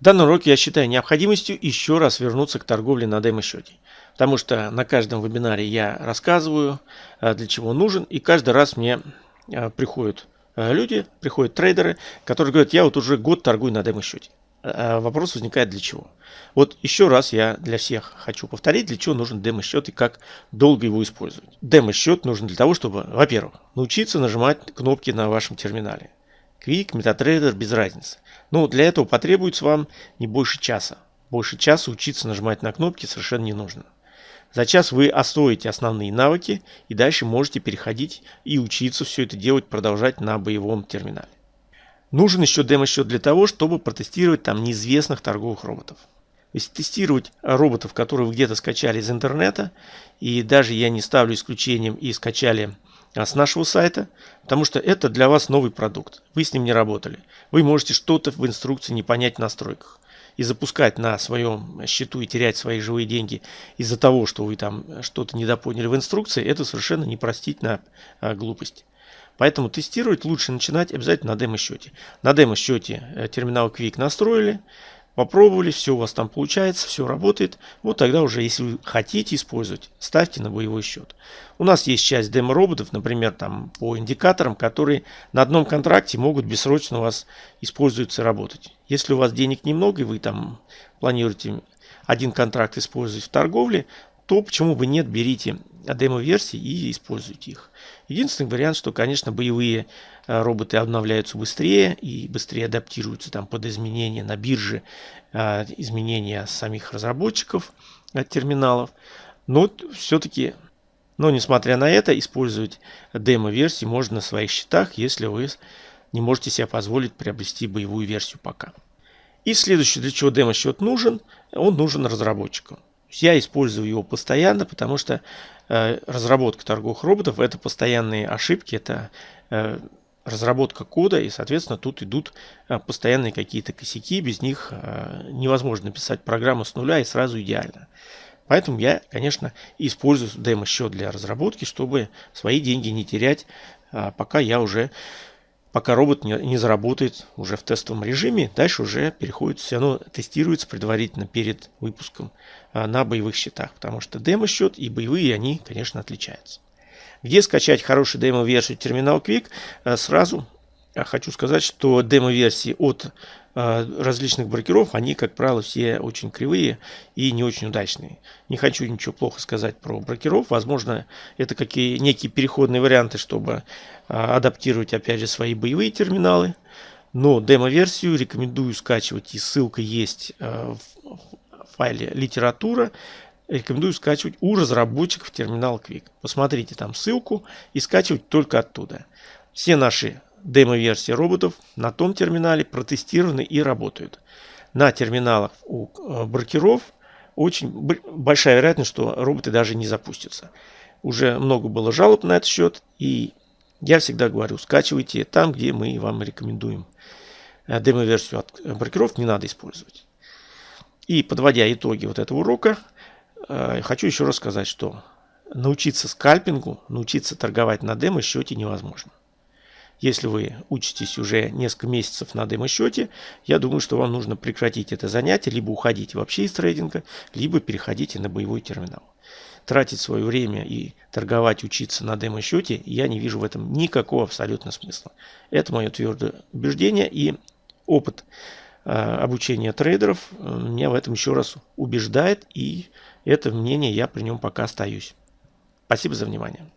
В данном уроке я считаю необходимостью еще раз вернуться к торговле на демо-счете. Потому что на каждом вебинаре я рассказываю, э, для чего нужен, и каждый раз мне э, приходят э, люди, приходят трейдеры, которые говорят, я вот уже год торгую на демо-счете. Вопрос возникает для чего. Вот еще раз я для всех хочу повторить, для чего нужен демо-счет и как долго его использовать. Демо-счет нужен для того, чтобы, во-первых, научиться нажимать кнопки на вашем терминале. Quick, MetaTrader, без разницы. Но для этого потребуется вам не больше часа. Больше часа учиться нажимать на кнопки совершенно не нужно. За час вы освоите основные навыки и дальше можете переходить и учиться все это делать, продолжать на боевом терминале. Нужен еще демо-счет для того, чтобы протестировать там неизвестных торговых роботов. То есть тестировать роботов, которые вы где-то скачали из интернета, и даже я не ставлю исключением и скачали с нашего сайта, потому что это для вас новый продукт. Вы с ним не работали. Вы можете что-то в инструкции не понять в настройках. И запускать на своем счету и терять свои живые деньги из-за того, что вы там что-то недопоняли в инструкции, это совершенно непростительная а, глупость. Поэтому тестировать лучше начинать обязательно на демо-счете. На демо-счете э, терминал Quick настроили, Попробовали, все у вас там получается, все работает. Вот тогда уже, если вы хотите использовать, ставьте на боевой счет. У нас есть часть демо-роботов, например, там по индикаторам, которые на одном контракте могут бессрочно у вас использоваться и работать. Если у вас денег немного и вы там планируете один контракт использовать в торговле, то почему бы нет, берите демо-версии и используйте их. Единственный вариант, что, конечно, боевые э, роботы обновляются быстрее и быстрее адаптируются там под изменения на бирже, э, изменения самих разработчиков э, терминалов. Но все-таки, но несмотря на это, использовать демо-версии можно на своих счетах, если вы не можете себе позволить приобрести боевую версию пока. И следующее, для чего демо-счет нужен, он нужен разработчикам. Я использую его постоянно, потому что э, разработка торговых роботов это постоянные ошибки, это э, разработка кода, и, соответственно, тут идут э, постоянные какие-то косяки, без них э, невозможно писать программу с нуля и сразу идеально. Поэтому я, конечно, использую демо-счет для разработки, чтобы свои деньги не терять, э, пока я уже пока робот не, заработает уже в тестовом режиме, дальше уже переходит, все равно тестируется предварительно перед выпуском а, на боевых счетах, потому что демо-счет и боевые, они, конечно, отличаются. Где скачать хорошую демо-версию терминал Quick? А, сразу хочу сказать, что демо-версии от а, различных брокеров, они, как правило, все очень кривые и не очень удачные. Не хочу ничего плохо сказать про брокеров. Возможно, это какие некие переходные варианты, чтобы а, адаптировать, опять же, свои боевые терминалы. Но демо-версию рекомендую скачивать, и ссылка есть а, в файле «Литература». Рекомендую скачивать у разработчиков терминал Quick. Посмотрите там ссылку и скачивать только оттуда. Все наши демо-версии роботов на том терминале протестированы и работают. На терминалах у э, брокеров очень большая вероятность, что роботы даже не запустятся. Уже много было жалоб на этот счет, и я всегда говорю, скачивайте там, где мы вам рекомендуем. Э, демо-версию от брокеров не надо использовать. И подводя итоги вот этого урока, э, хочу еще раз сказать, что научиться скальпингу, научиться торговать на демо-счете невозможно. Если вы учитесь уже несколько месяцев на демо-счете, я думаю, что вам нужно прекратить это занятие, либо уходить вообще из трейдинга, либо переходите на боевой терминал. Тратить свое время и торговать, учиться на демо-счете, я не вижу в этом никакого абсолютно смысла. Это мое твердое убеждение и опыт э, обучения трейдеров э, меня в этом еще раз убеждает, и это мнение я при нем пока остаюсь. Спасибо за внимание.